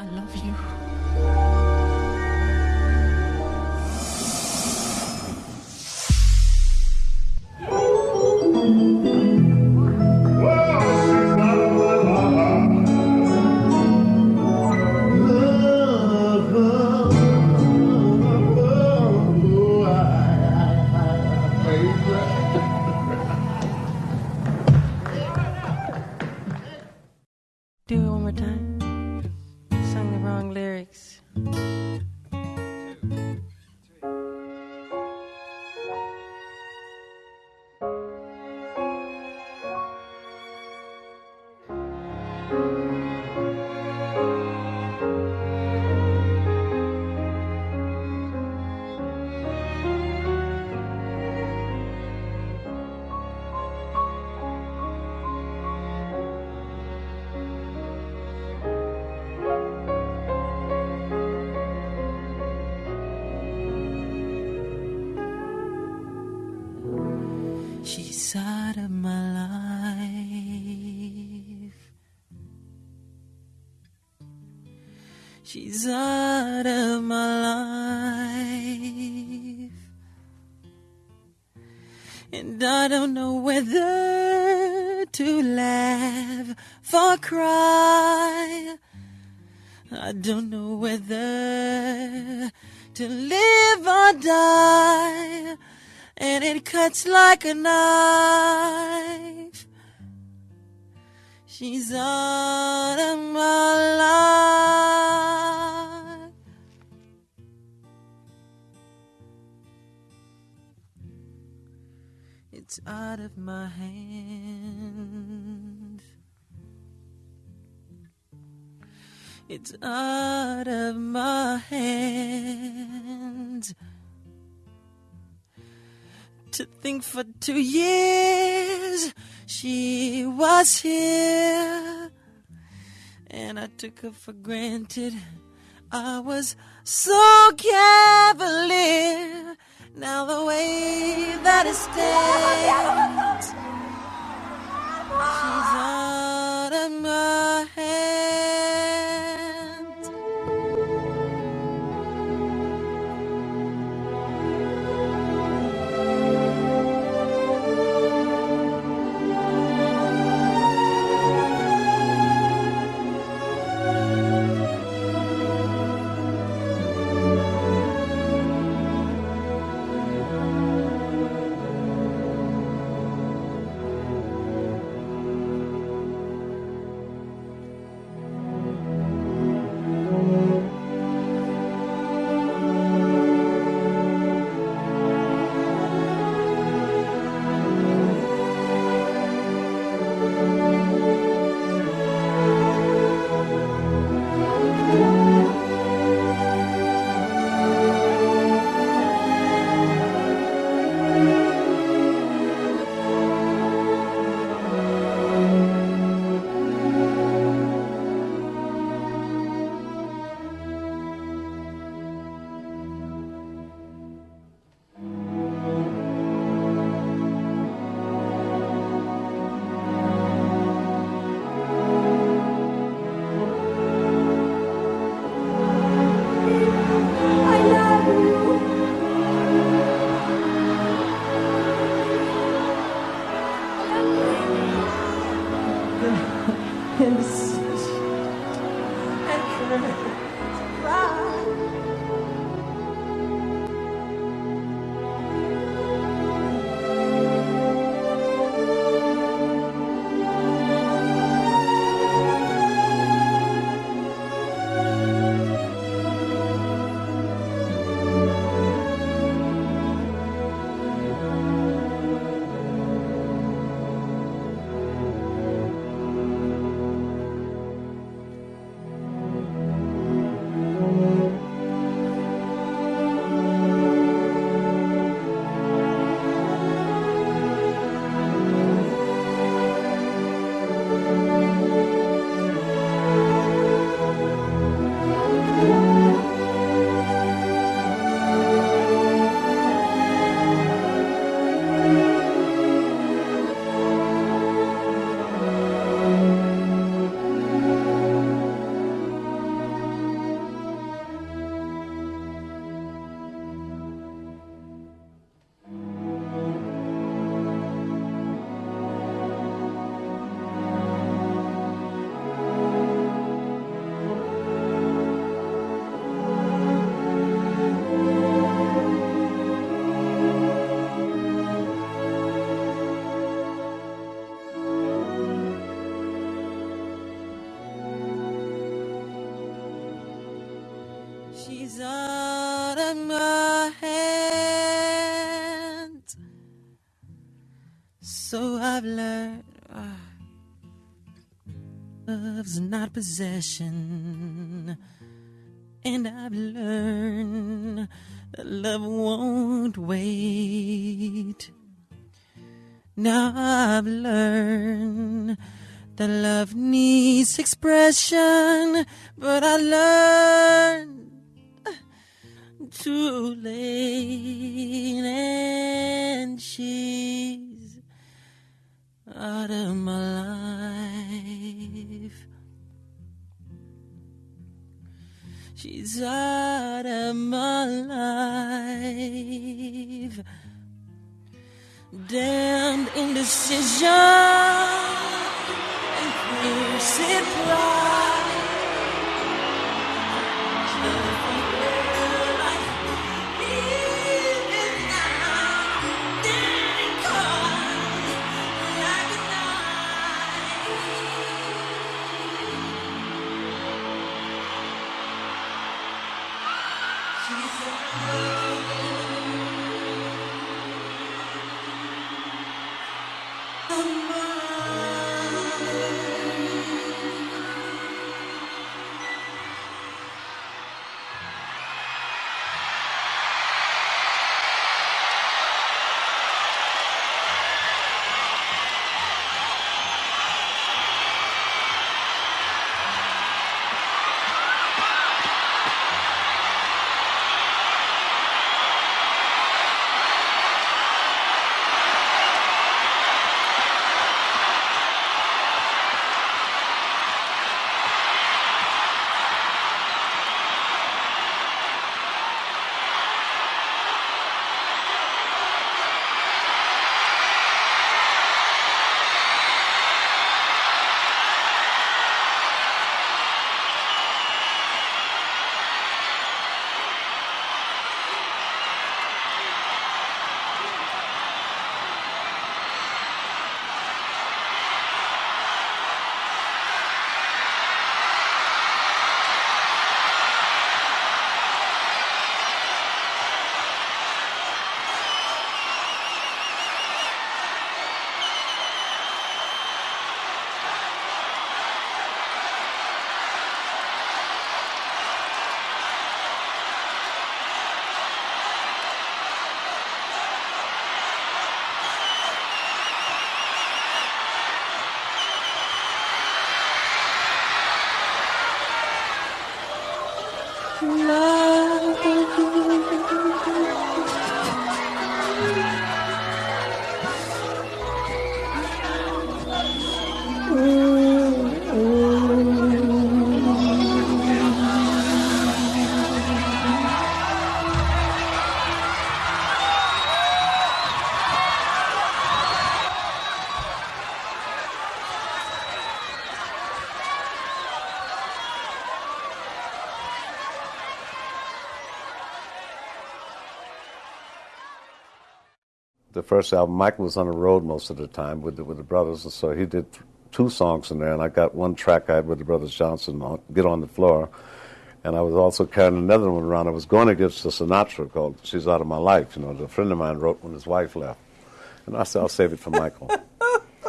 I love you. Out of my life. And I don't know whether to laugh or cry. I don't know whether to live or die. And it cuts like a knife. She's out of my out of my hands. It's out of my hands. To think for two years she was here, and I took her for granted. I was so cavalier. Now the way that it stands, she's out out of my hands. So I've learned uh, love's not possession. And I've learned that love won't wait. Now I've learned that love needs expression, but I learned too late, and she's out of my life. She's out of my life. Damned indecision and pride. Bye. the first album, Michael was on the road most of the time with the, with the brothers, and so he did two songs in there, and I got one track I had with the brothers Johnson, on, "Get on the Floor," and I was also carrying another one around. I was going to give to Sinatra called "She's Out of My Life," you know, that a friend of mine wrote when his wife left, and I said I'll save it for Michael.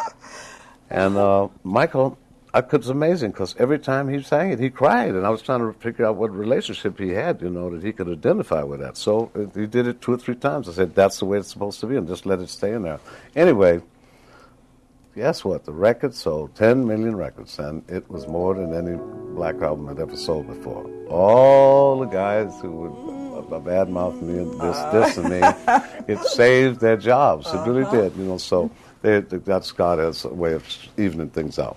and uh, Michael I, it was amazing because every time he sang it, he cried, and I was trying to figure out what relationship he had, you know, that he could identify with that. So uh, he did it two or three times. I said, "That's the way it's supposed to be," and just let it stay in there. Anyway, guess what? The record sold 10 million records, and it was more than any black album had ever sold before. All the guys who would uh, badmouth me and this, this, and me, it saved their jobs. It really uh-huh. did, you know. So they, that's God as a way of evening things out.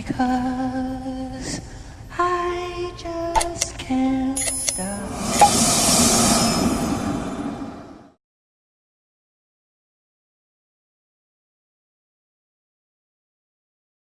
wake.